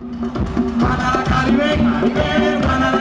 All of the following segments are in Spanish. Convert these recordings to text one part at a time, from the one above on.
Guanacaribe, Caribe, Guanacaribe.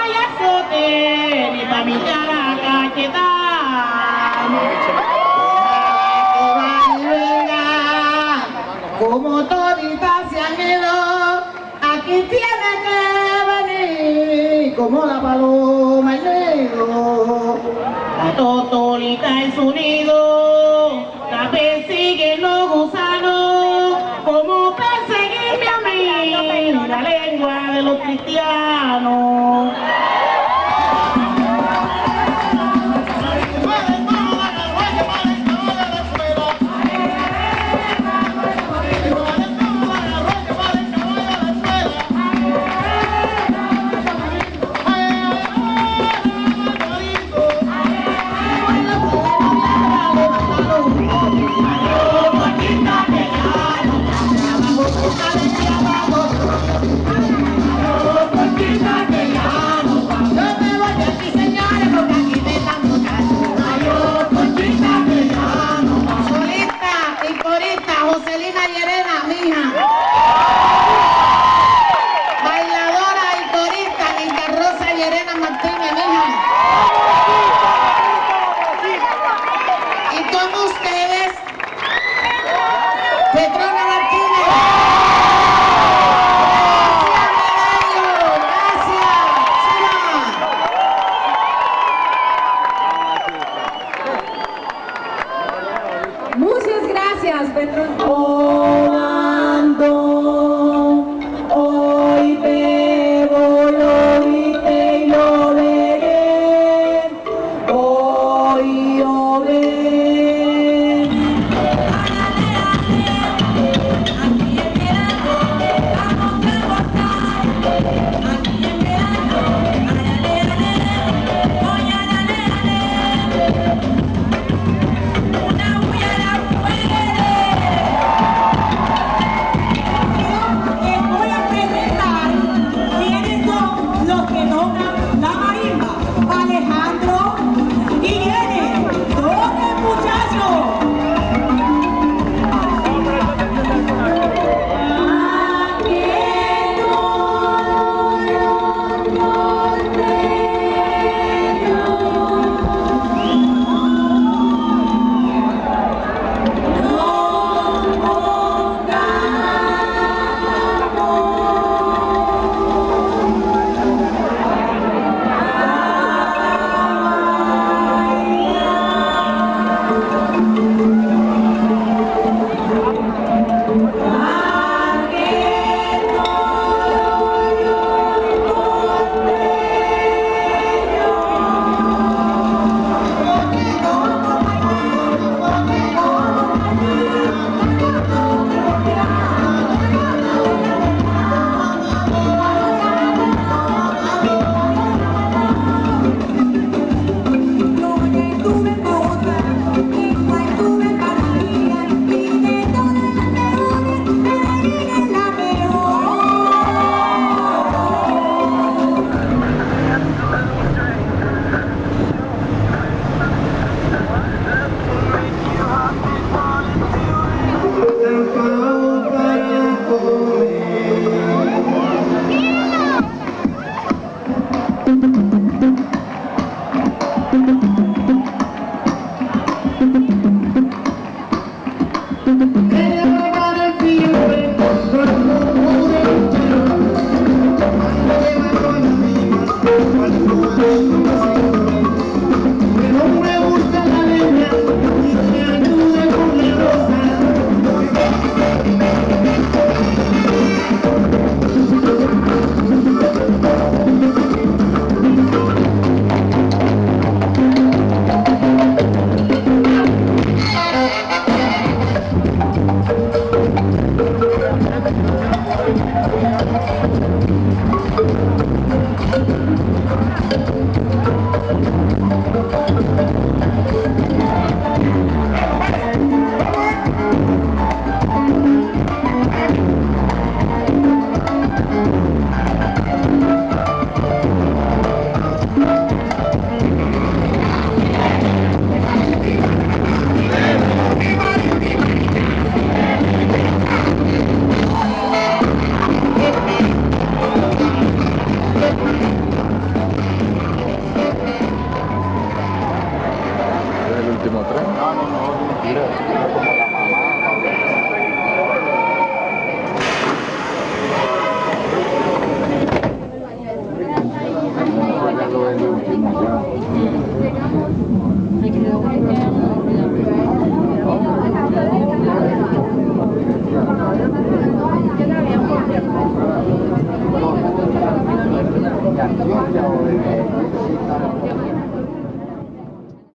Hay azote, ni pa' mi cara cachetada. Que va y venga, como toditas se han ido, aquí tiene que venir, como la paloma el negro. La totolita en su nido, los cristianos. Bailadora y corista, Linda Rosa Llerena Martínez, mija. Y con ustedes, Petrona Martínez. Gracias, Medaño. Gracias. Muchas gracias, Petrón.